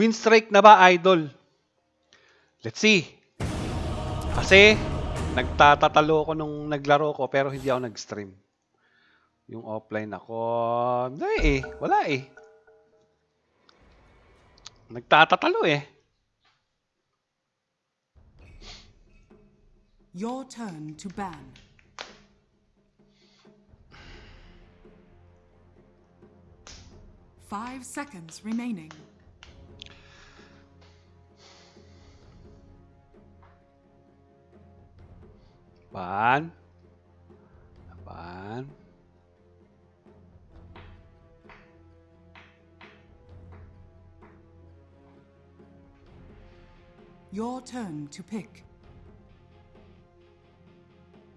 Win streak na ba, idol? Let's see. Kasi, nagtatatalo ko nung naglaro ko pero hindi ako nag-stream. Yung offline ako, hindi eh. Wala eh. Nagtatatalo eh. Your turn to ban. Five seconds remaining. Ban. Ban. Your turn to pick.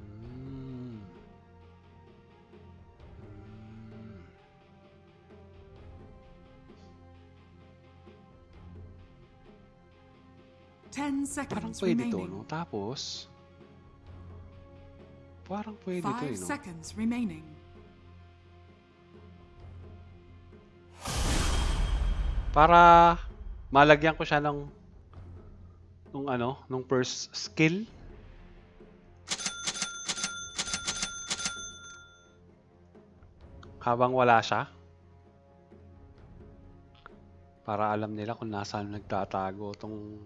Mm. Ten Parang seconds pwede to, remaining. no? Tapos, parang pwede to, eh, Five no? seconds remaining. Para malagyan ko siya ng nung ano, nung first skill. Habang wala siya. Para alam nila kung nasaan nagtatago tong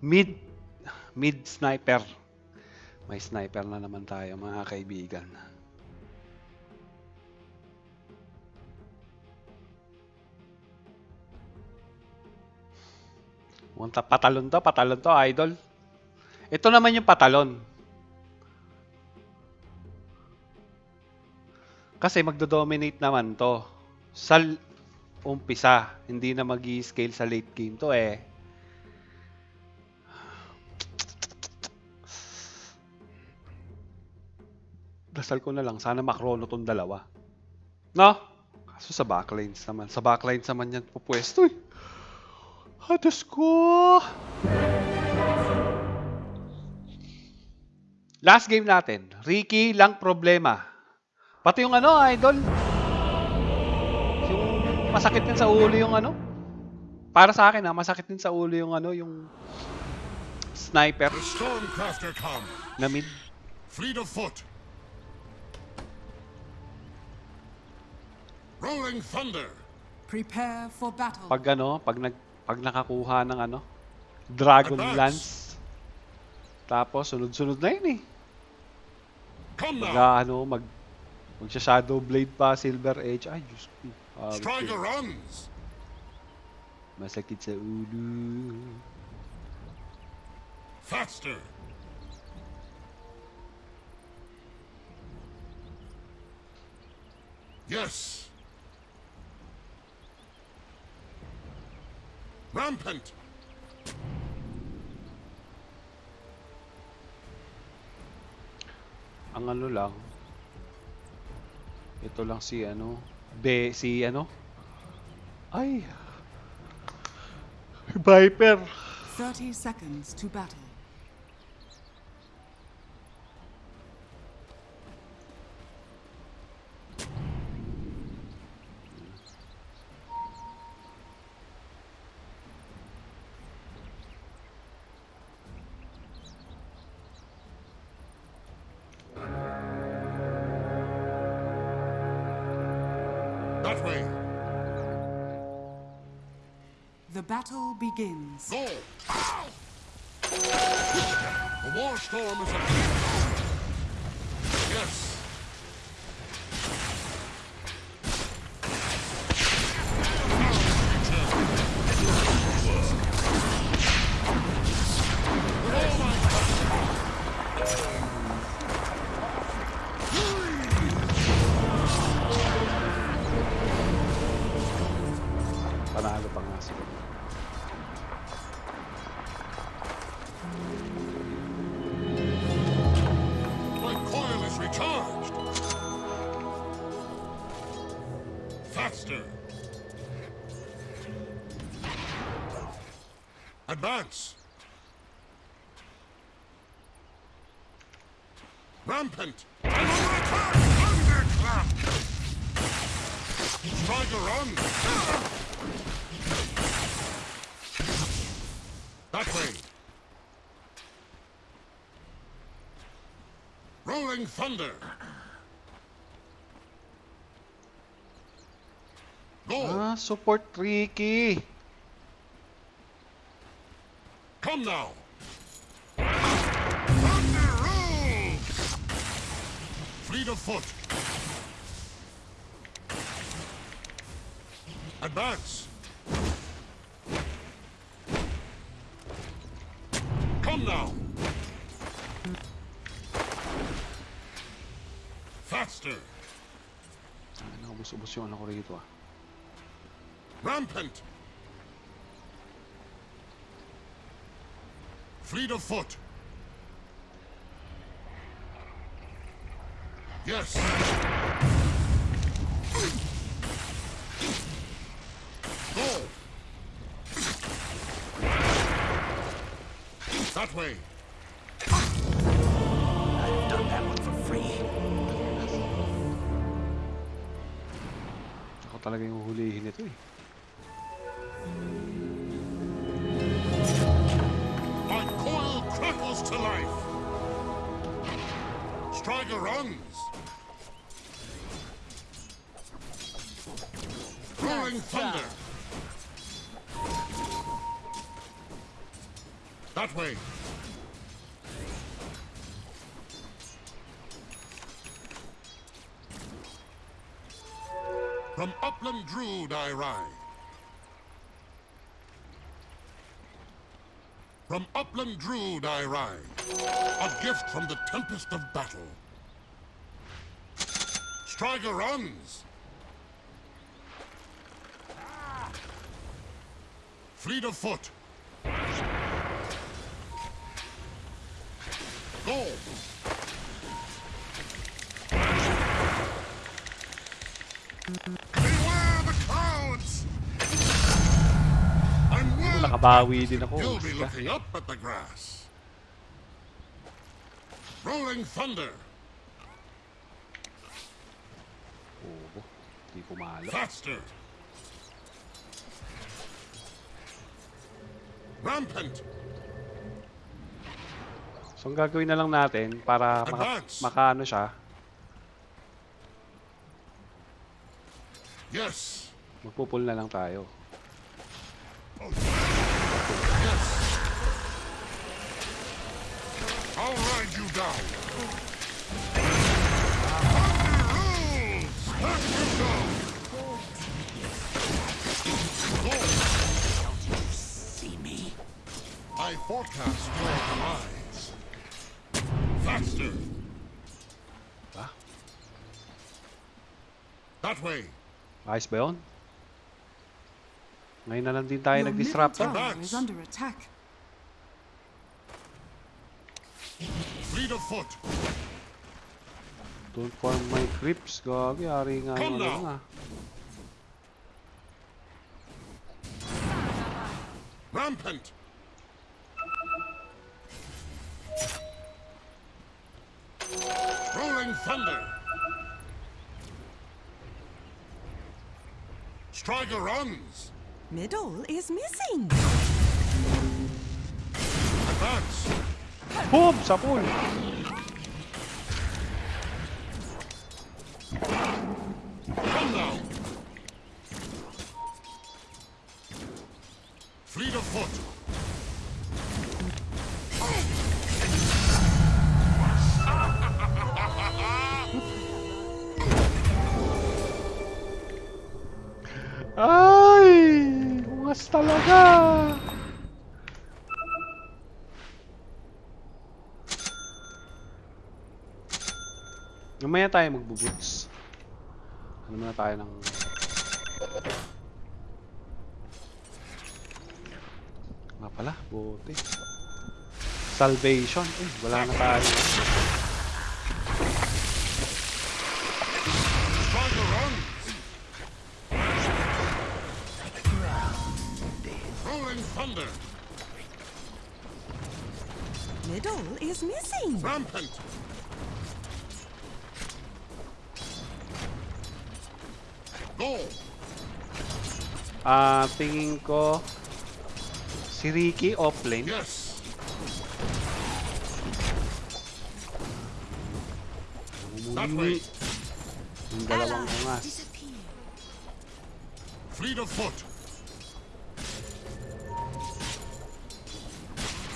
mid mid sniper. May sniper na naman tayo mga kaibigan. Munta patalon to, patalon to, idol. Ito naman yung patalon. Kasi magdo-dominate naman to. Sa umpisa, hindi na mag scale sa late game to eh. Dasal ko na lang, sana makrono tong dalawa. No? Kaso sa backlines naman. Sa backlines naman yan pupwesto eh. Hadas ko! Last game natin. Ricky lang problema. Pati yung ano, idol. Yung masakit din sa ulo yung ano. Para sa akin ha, masakit din sa ulo yung ano, yung sniper The Stormcrafter come, na mid. fleet of foot. Rolling thunder. Prepare for battle. Pag ano, pag nag pag nakakuha ng ano, Dragon Advance. Lance. Tapos sunod-sunod na yun eh. Come Mag now. ano, mag magsha Shadow Blade pa, Silver Edge. Ay, Diyos ko. Striker runs. Masakit sa ulo. Faster. Yes. Rampant. Ang ano lang, ito lang si ano, be, si ano, ay, Viper. 30 seconds to battle. Battle begins. Go. The war storm is upon Yes. Panalo pa nga sila. My coil is recharged. Faster. Advance. Rampant. i'm on my Thunderclap. Striker runs. That way. Rolling thunder. Go. Ah, support Riki. Come now. Thunder rules. Fleet of foot. Advance. Come now. Faster. Ano, ubus-ubus yung ano ko rito ah. Rampant. Fleet of foot. Yes. Go. That way. Ako talaga yung hulihin ito eh. My coil crackles to life. Striker runs. Rolling thunder. That way. Druid I ride. From upland Druid I ride. A gift from the tempest of battle. Striker runs. Fleet of foot. Go. Nakabawi din ako. You'll be looking up at the grass. Rolling thunder. Oo. Di pumalo. Faster. Rampant. So, ang gagawin na lang natin para maka, makaano siya, Yes. magpupul na lang tayo. Yes. I'll ride you down. Thunder rules. Back you go. Go. See me? I forecast your demise. Faster. Ba? That way. Ayos ba yun? Ngayon na lang din tayo Your middle tower is under attack. Fleet of foot. Don't farm my creeps. Gagi, ari nga yung ano nga. Rampant. Rolling thunder. Striker runs. Middle is missing. Advance. Pum, sapujo. Fleet of foot. Ai, uma estalagada. Mamaya tayo magbubuts. Ano muna tayo ng... Nga pala, bote. Salvation. Eh, wala na tayo. Thunder. Middle is missing. Rampant. Go! Ah, tingin ko si Riki offlane. Yes! That way! Yung dalawang ungas. disappear. Fleet of foot!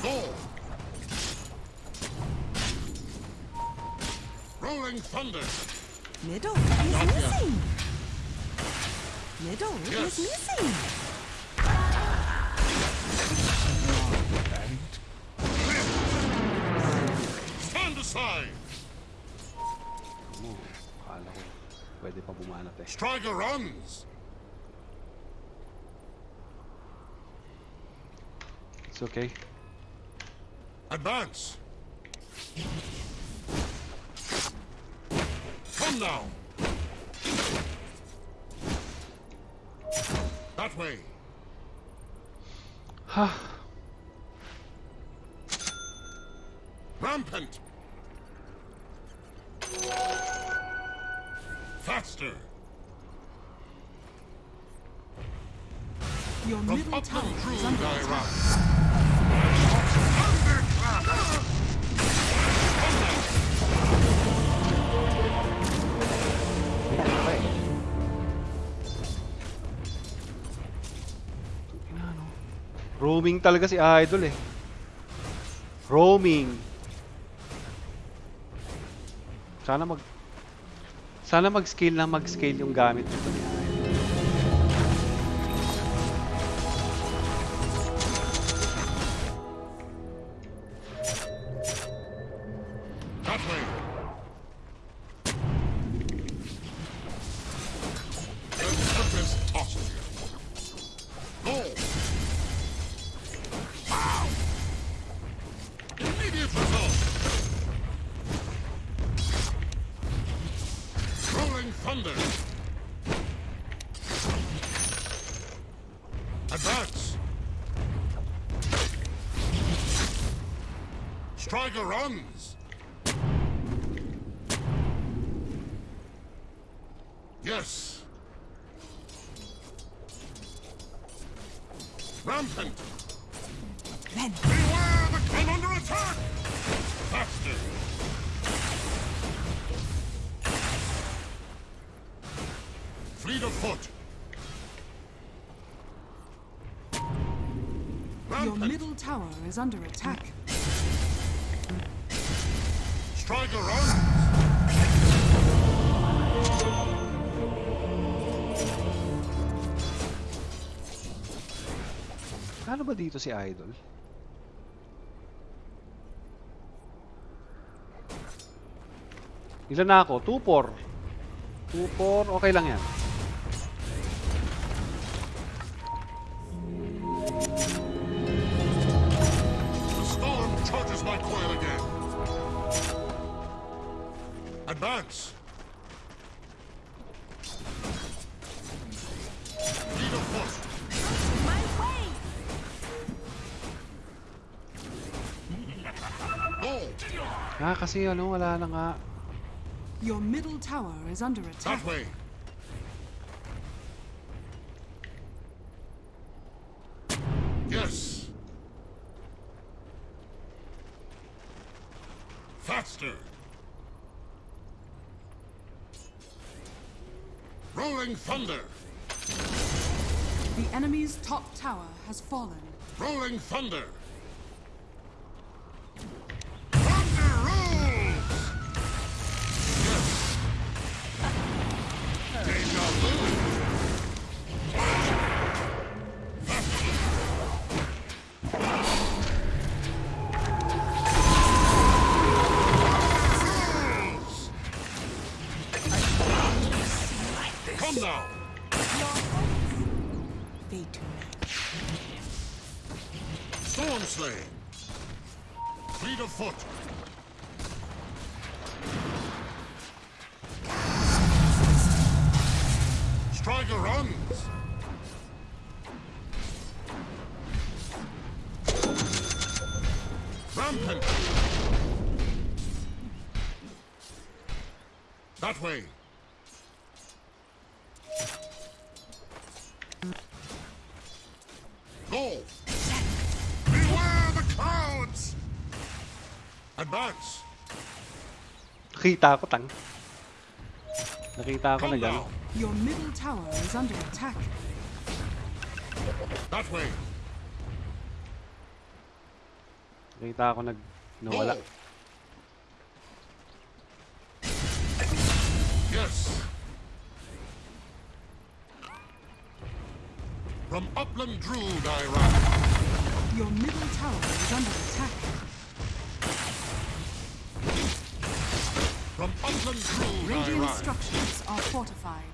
Go! Rolling thunder! Middle is missing. Middle Yes. is missing. Stand aside! Mo, akala ko pwede pa bumanat. Striker runs! It's okay. Advance! Come now! That way! Ha! Rampant! Faster! Your From middle tower upland is under I attack. Roaming talaga si Idol eh. Roaming. Sana mag Sana mag-scale na mag-scale yung gamit nito Advance! Striker runs! Yes. Rampant. Tower is under attack. Striker runs. Ano ba dito si Idol? Ilan na ako? 2-4. 2-4, okay lang yan. Kasi ano, wala na nga. Your middle tower is under attack. That way. Yes. Faster. Rolling thunder. The enemy's top tower has fallen. Rolling thunder. Thunder plane. Go! Beware the clouds! Advance! Nakita ko, tang. Nakita ko na dyan. Your middle tower is under attack. That way! Nakita ko nag... nawala. Go. From upland Druid I ride. Your middle tower is under attack. From upland Druid I Radiant structures are fortified.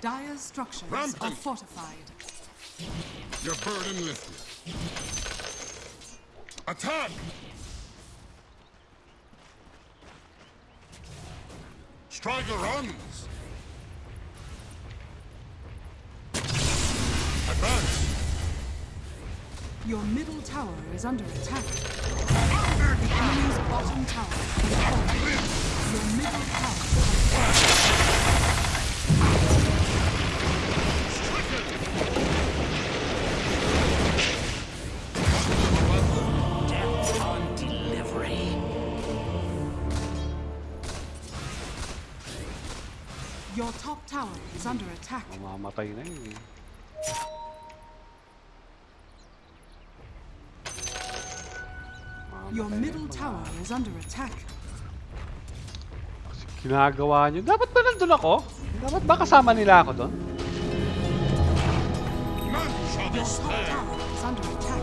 Dire's structures are fortified. Your burden lifted. Attack! Striker runs. Your middle tower is under attack. The enemy's bottom tower is falling. Your middle tower has fallen. Death on delivery. Your top tower is under attack. Your middle tower is under attack. Ginagawa nyo. Dapat ba nandun ako? Dapat ba kasama nila ako doon? None shall be Your top tower is under attack.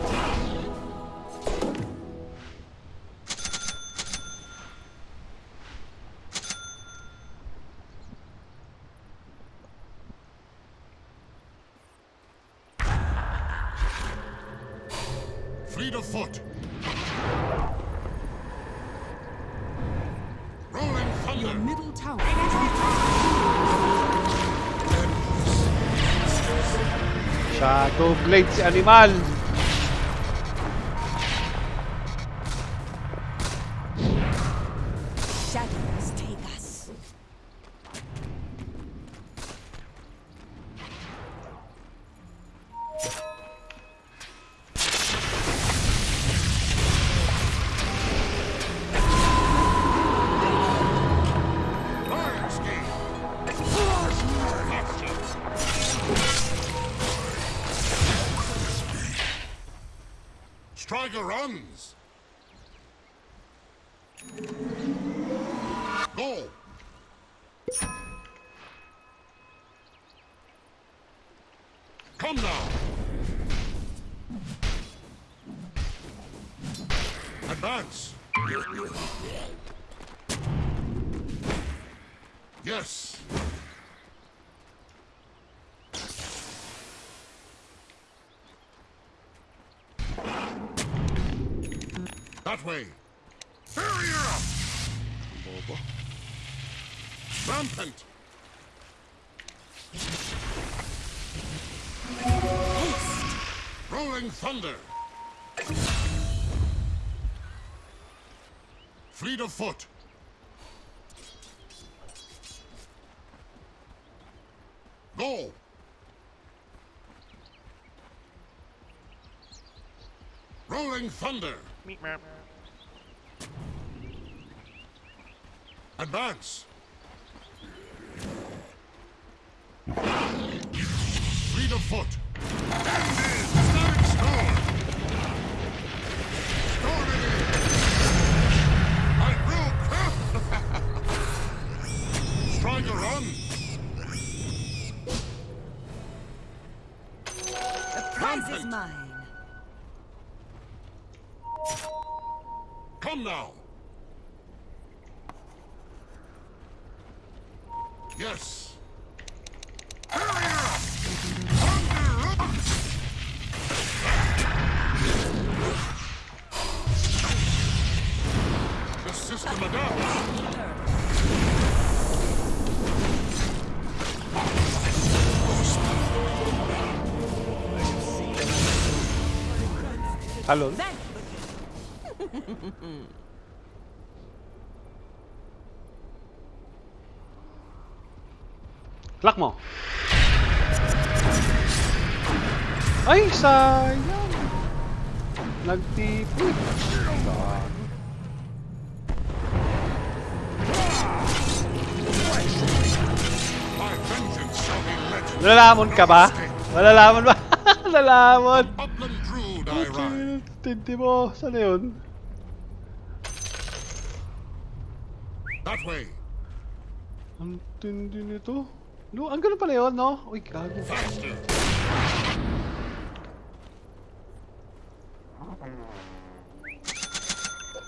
Fleet of foot. Shadow Blade si Animal. Rolling thunder. Fleet of foot. Go. Rolling thunder. Advance. Fleet of foot. The prize is mine. Salud. Lak mo. Ay, sayang. Nagtipid. Nalalamon ka ba? Nalalamon ba? mon. Ride. Tindi mo. Na yun? That way. Ang tindi nito. No, ang ganun pala yun, no? Uy, gago. Faster.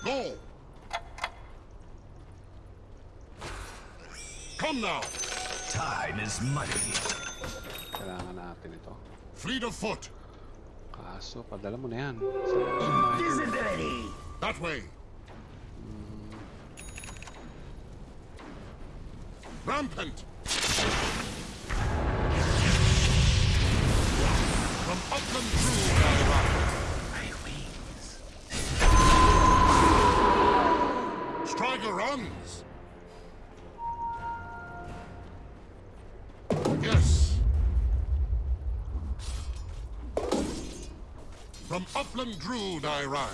Go. Come now. Time is money. Kailangan natin ito. Fleet of foot. Kaso, padala mo na yan. Saan? Visibility. That way. Hmm. Rampant. From upland through My wings. Striker runs. Yes. From upland drood I ride.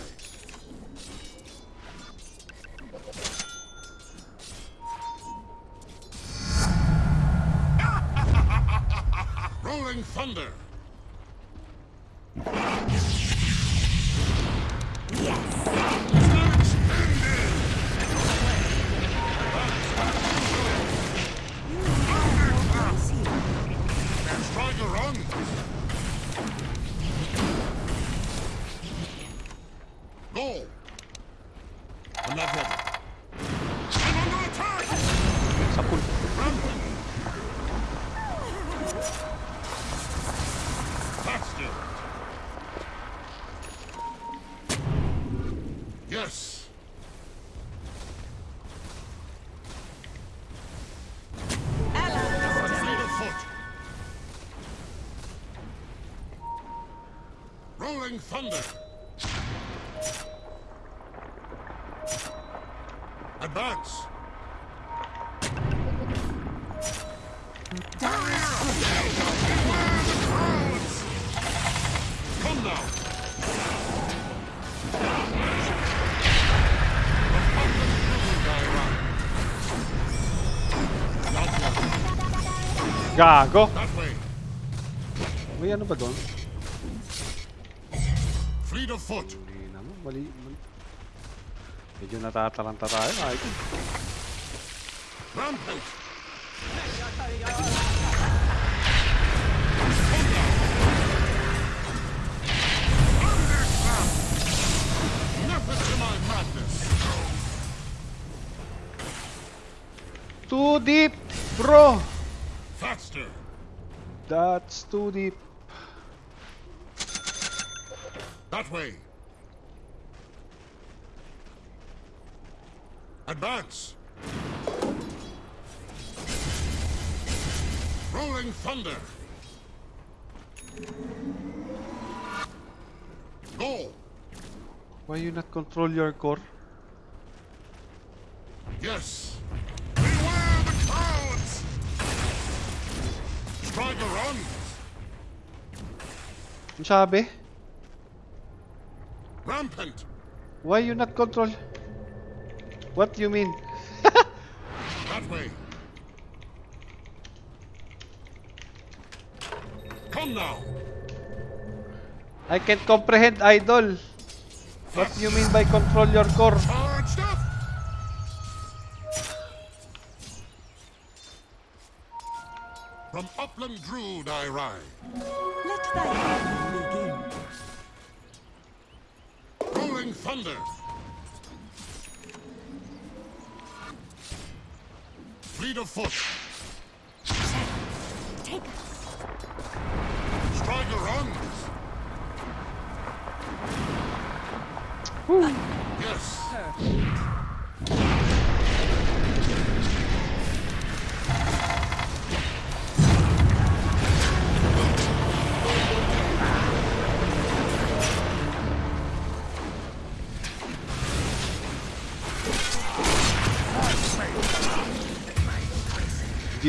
Rolling thunder. Rolling thunder. Advance. Come now. Gago. That way. May ano ba doon? Fleet of foot. Hindi naman. Mali. mali. Medyo natataranta tayo. Ay, Rampant. Method to my madness. Too deep, bro. Faster. That's too deep. That way. Advance. Rolling thunder. Go. Why you not control your core? Yes. Beware the clouds! Striker runs. Ang sabi? Rampant. Why you not control? What do you mean? That way. Come now. I can't comprehend, idol. What do you mean by control your core? From upland Druid I ride. Let thy thunder. Fleet of foot.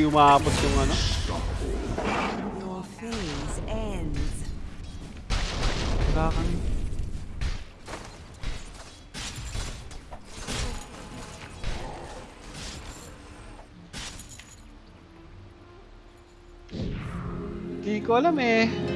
umapos yung ano. Your phase ends. Wala kang... Hindi ko alam eh.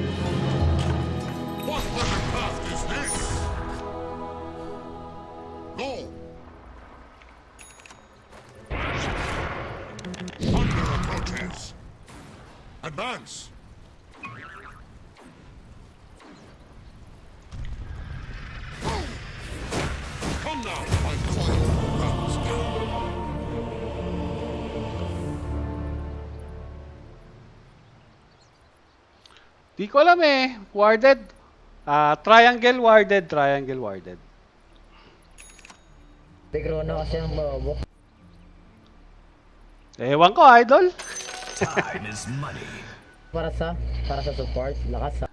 Ko alam eh. Warded. Ah, triangle warded, triangle warded. Si Chrono kasi ang bobo. Ewan ko, idol. Time is money. Para sa, para sa support, lakas sa.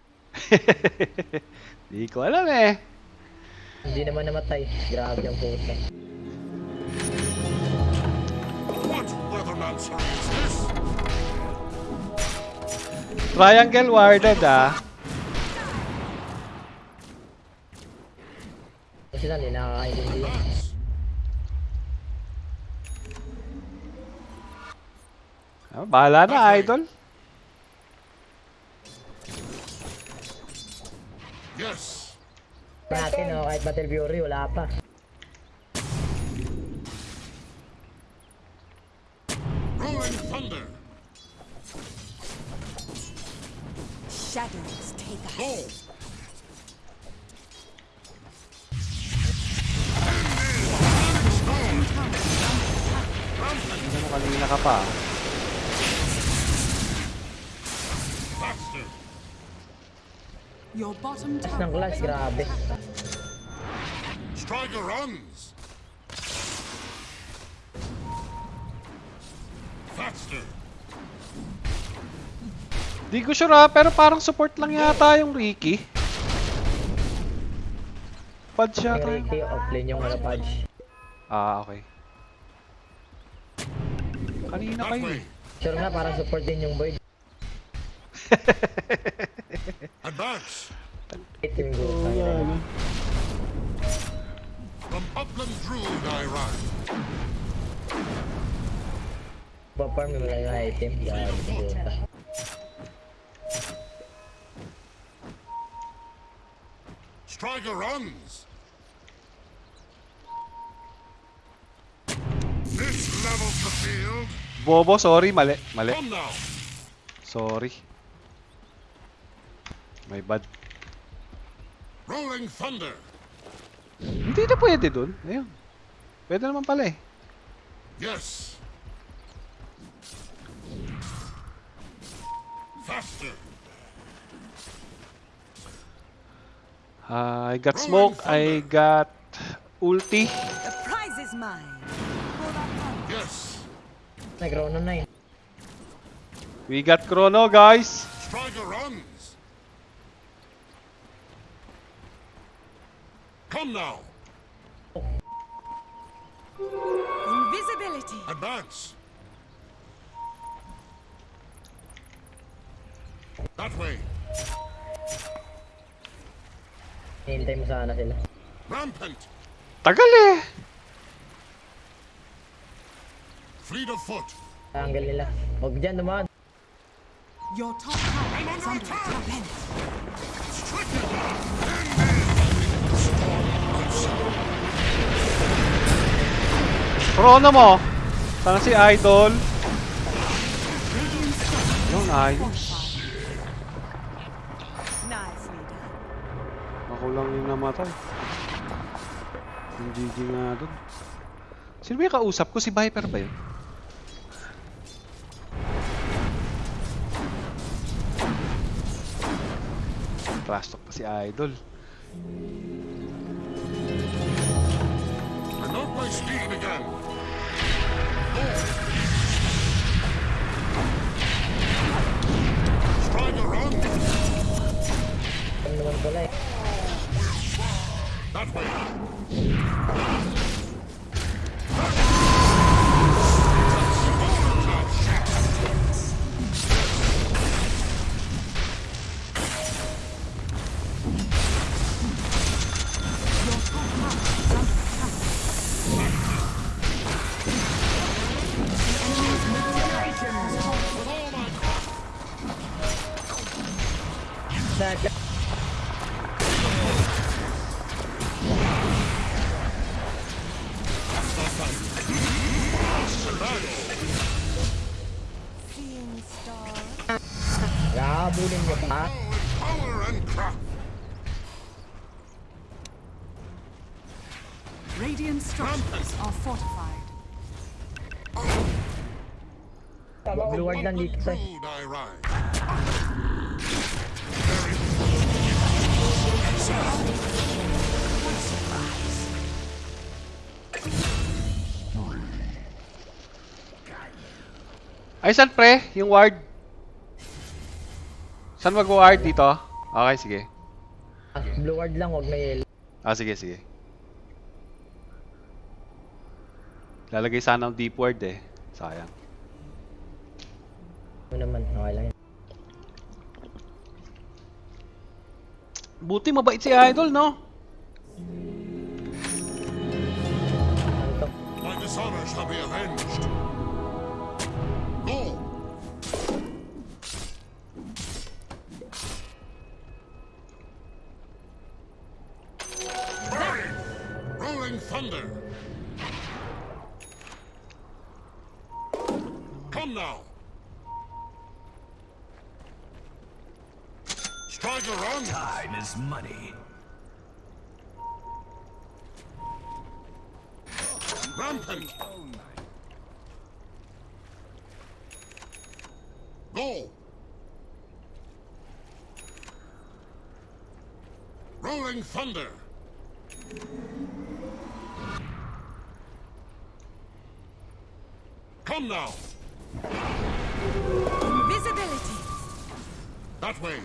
Di ko alam eh. Hindi naman namatay. Grabe ang puta. What weathermancer is this? Triangle warded ah. Kasi lang, hindi nakakaintindi. Ah, bahala na, idol. Yes! Natin, oh, kahit Battle Fury, wala pa. Shadows take us. Go! Ano kanina ka pa? Faster! Your bottom Taas ng tower class, grabe. Striker runs! Faster! Di ko sure ah, pero parang support lang yata yung Ricky. Pad siya Yung tayo. Ricky, offlane yung ano, Pudge. Ah, okay. Kanina kayo eh. Sure nga, parang support din yung Void. Advance! Itim go. Tangina. From upland druid I ride. Pa-farm mo lang yung item. Grabe, puta. Striker runs! This levels the field. Bobo, sorry, mali. Mali. Sorry. My bad. Rolling thunder! Hindi na pwede dun. Ayun. Pwede naman pala eh. Yes! Faster! Ah, I got smoke, I got ulti. The prize is mine. Yes! Nag-Chrono na. We got chrono, guys. Striker runs! Come now! Invisibility. Advance! That way! Hihintay mo sana sila. Rampant! Tagal eh. Fleet of foot! Angle nila. Huwag dyan naman. Your top tower is under attack. Chrono mo. Sana si Idol. Yun, ayos. Ako lang yung namatay. Yung GG nga dun. Sino ba yung kausap ko? Si Viper ba yun? Trash talk pa si Idol. Promote my speed again! Striker runs! Ano naman pala eh. That way! Ward lang dito ride. Ay, saan pre? Yung ward? Saan mag-ward dito? Okay, sige. Blue ward lang, huwag na yellow. Ah, sige, sige. Lalagay sana ng deep ward eh. Sayang. Ano naman, okay lang yan. Buti mabait si Idol, no? My dishonor shall be avenged. Thunder. Come now. Invisibility. That way.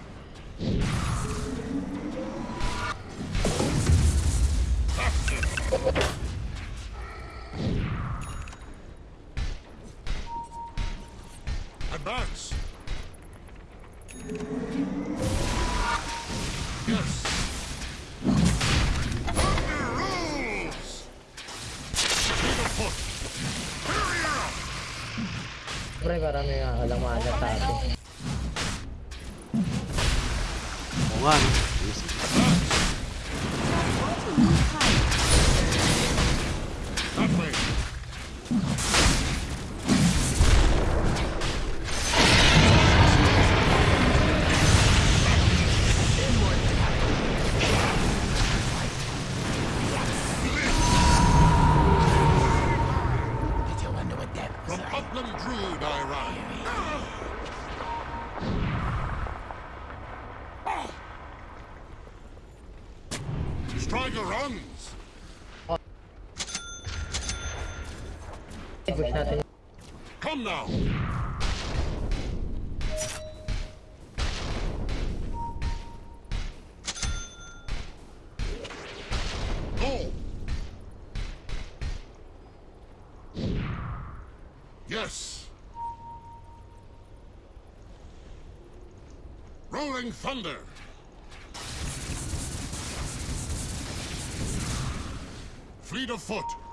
Pre, parang may alam maaga sa atin. Oo nga? Thunder. Fleet of foot.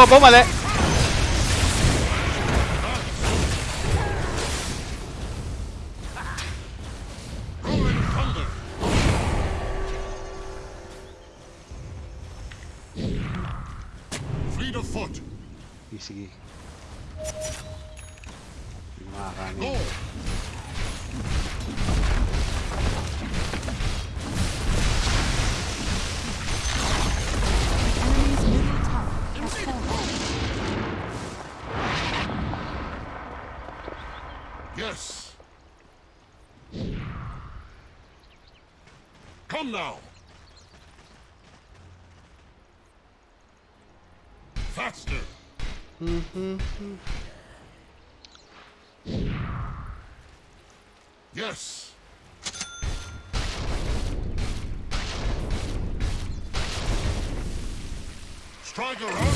Wah, bom malek Yes. Striker run.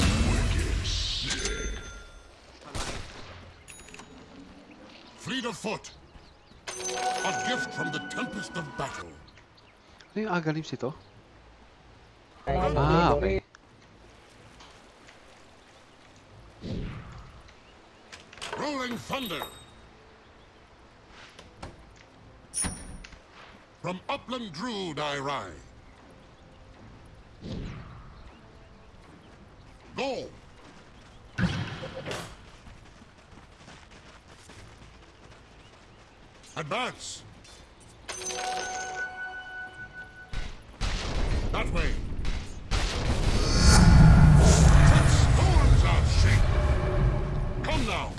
Fleet of foot. A gift from the tempest of battle. Ano yung agalips ito? Ay, ano, Ah, okay. Rolling thunder. From upland Druud I ride. Go. Advance. That way. Set storms are shaken. Come now.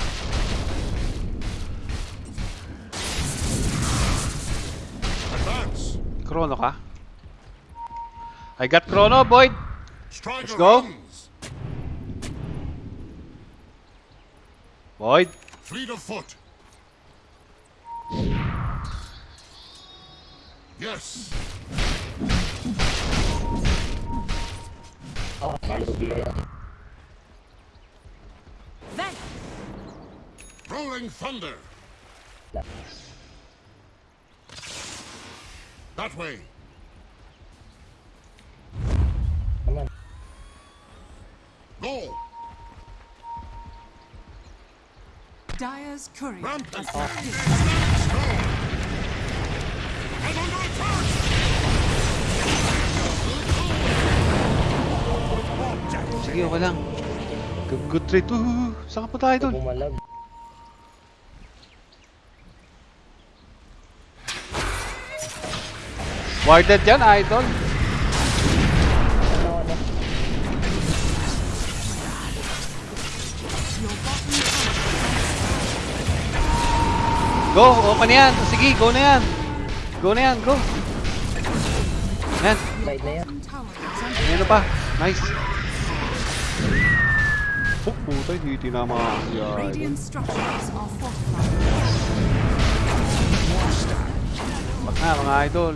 Chrono ka? I got Chrono, Boyd! Striker go. runs. Boyd! Fleet of foot. Yes. Malugi ka yan. Then, Rolling thunder. That way. Go. Dyer's courier Rampant. Strong. I'm under attack. Sige, okay lang. Good, good trade. Uh, saan ka pa tayo? Bumalag. Warded yan, idol. Go, open na yan. Sige, go na yan. Go na yan, go. Yan, Side na yan. ano pa? Nice. Oh, puta, hindi tinama fortified. Bak na, mga idol.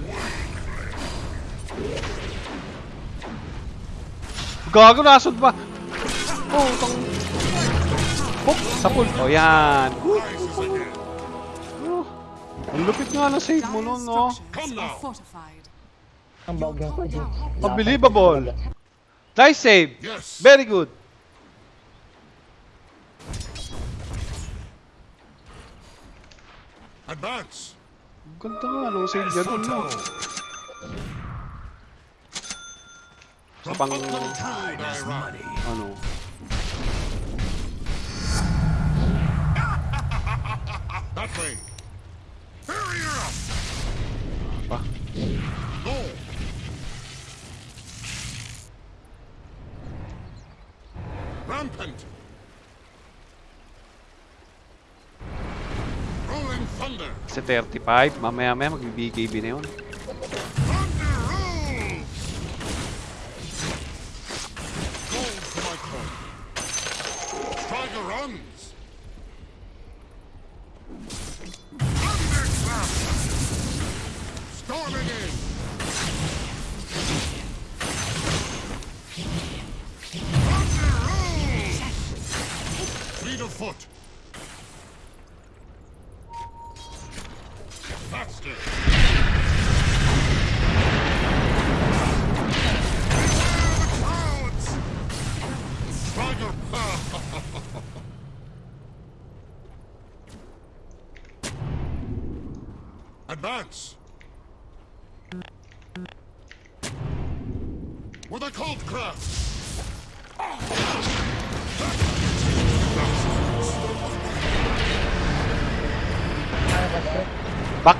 Gago, nasod ba? Oh, tang... Oh, sapul. Oh, yan. Oh, ang lupit nga na save mo nun, no? Ang bawag ng kanya. Unbelievable. Nice save. Very good. Advance. Ganda nga nung save dun, no? Pang-. Ano? That way. Barrier up. Pa? Go. Rampant. Rolling thunder. Kasi 35. Mamaya-maya magbibigay na yun.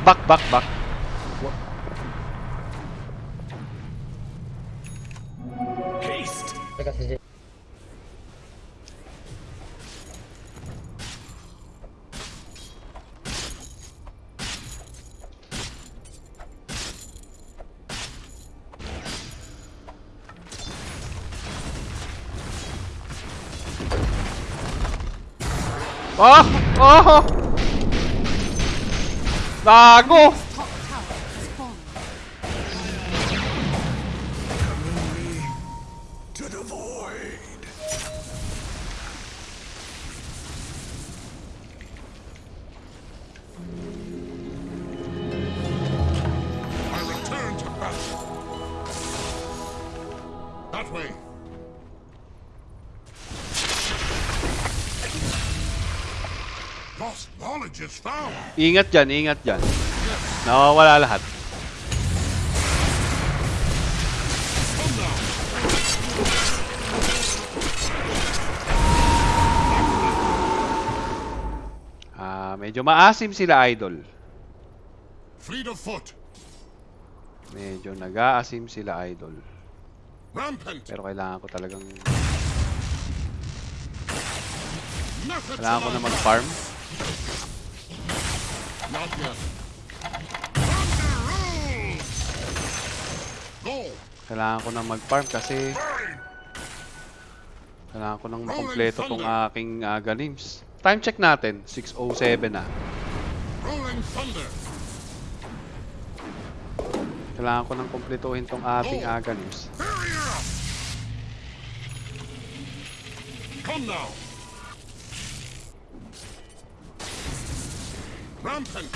Back, back, back, back. Haste. Teka si Jay. Oh! Oh! oh. Ah, gol! Ingat dyan, ingat dyan. Nawawala lahat. Ah, medyo maasim sila, idol. Fleet of foot. Medyo nag-aasim sila, idol. Rampant. Pero kailangan ko talagang... Kailangan ko na mag-farm. Kailangan ko na mag-farm kasi... Kailangan ko nang makompleto tong aking uh, ganims. Time check natin. 6.07 na. Kailangan ko nang kompletuhin tong ating. Hurry up. Come now. Rampant.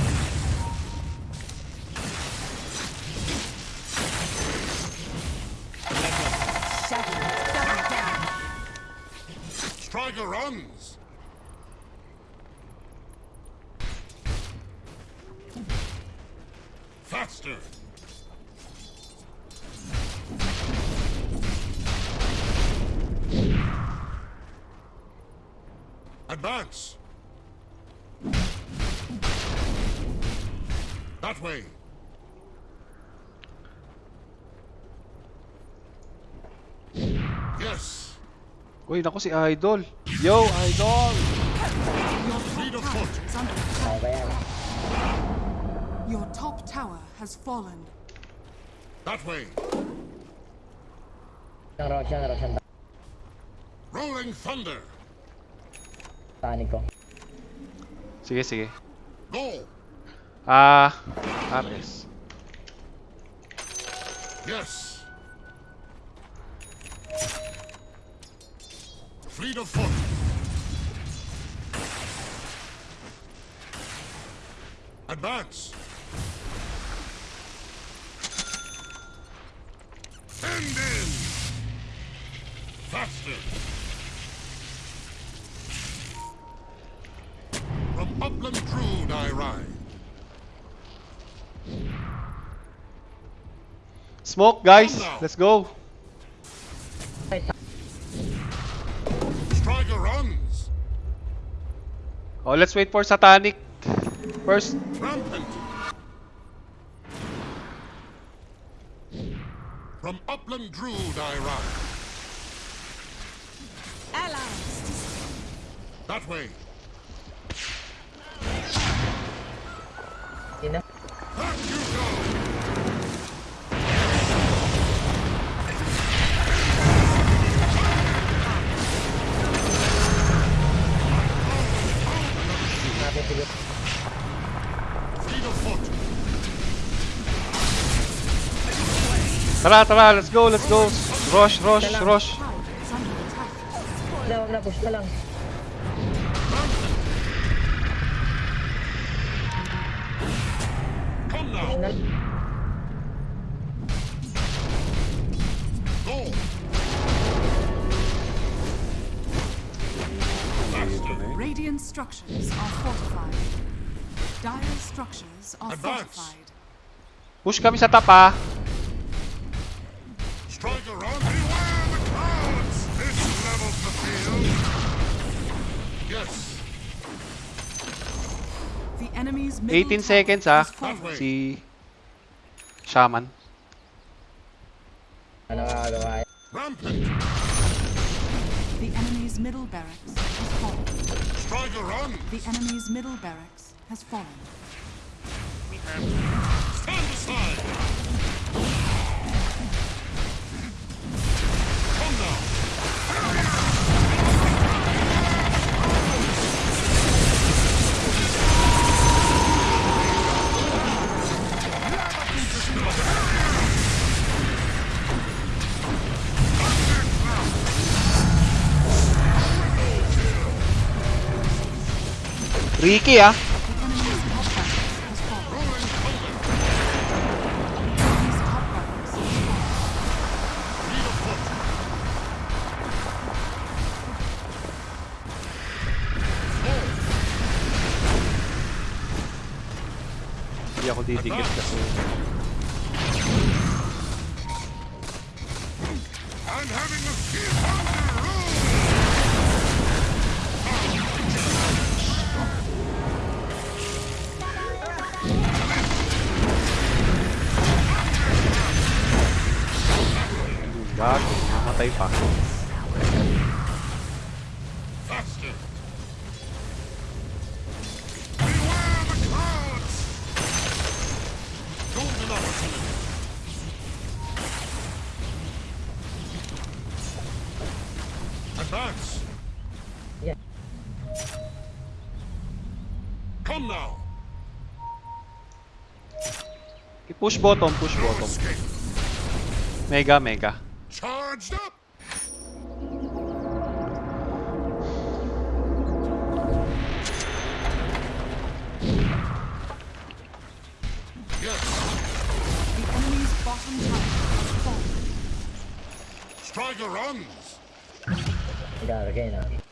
Striker runs. Uy, naku si Idol. Yo, Idol! Your top tower has fallen. That way. Rolling thunder. Tanig. Sige, sige. Go. Ah, ah uh, RS. Yes. Fleet of foot. Advance. End in. Faster. From upland Druud I ride. Smoke, guys. Let's go. Oh, let's wait for Satanic. First. Rampant. From upland Druud I ride. Allies. That way. Wag na. Push ka lang. Come Push now. na. Go. Dito na eh. Radiant structures are fortified. Dire structures are fortified. Push kami sa top 18 seconds ah. has. Si Shaman. Ano nakakagawa yan? The enemy's middle barracks has fallen. Striker run. The enemy's middle barracks has fallen. Stand aside. Ricky ah. Ipaco, vamos matar Ipaco. Advance! Yeah. Come now! Push bottom, push bottom. Mega, mega. Charged up! Yes, The enemy's bottom tower has fallen. Striker runs! Nagkakagay na. Fleet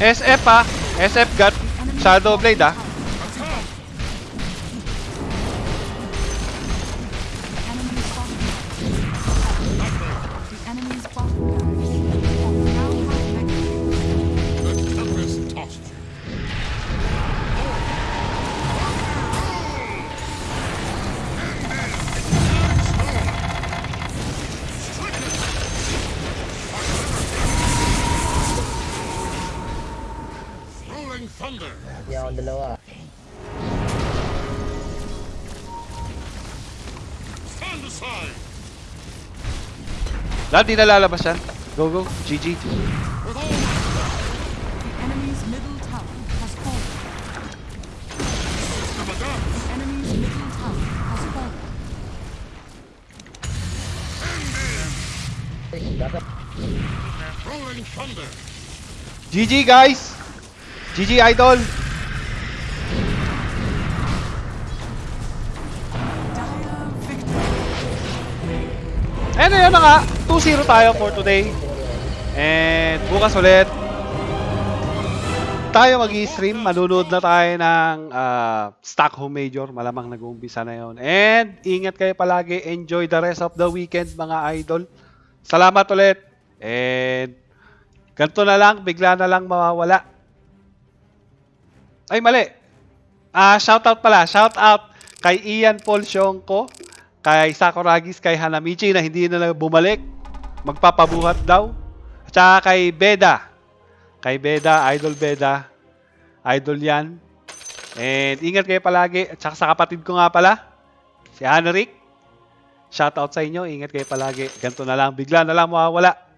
SF ah. SF got Shadow Blade ah. akong dalawa. Stand aside. Lalo, di na lalabas yan. Go, go. GG. GG guys! GG idol! Ano yun na nga, 2-0 tayo for today. And bukas ulit, tayo mag-stream. Manunood na tayo ng ah, Stockholm Major. Malamang nag-uumpisa na yon. And ingat kayo palagi. Enjoy the rest of the weekend mga idol. Salamat ulit. And ganito na lang, bigla na lang mawawala. Ay, mali. Ah, shoutout pala. Shoutout kay Ian Paul Sionko, kay Sakuragis, kay Hanamichi na hindi na bumalik. Magpapabuhat daw. At saka kay Beda. Kay Beda, Idol Beda. Idol yan. And ingat kayo palagi. At saka sa kapatid ko nga pala, si Hanrik. Shoutout sa inyo. Ingat kayo palagi. Ganito na lang. Bigla na lang mawawala.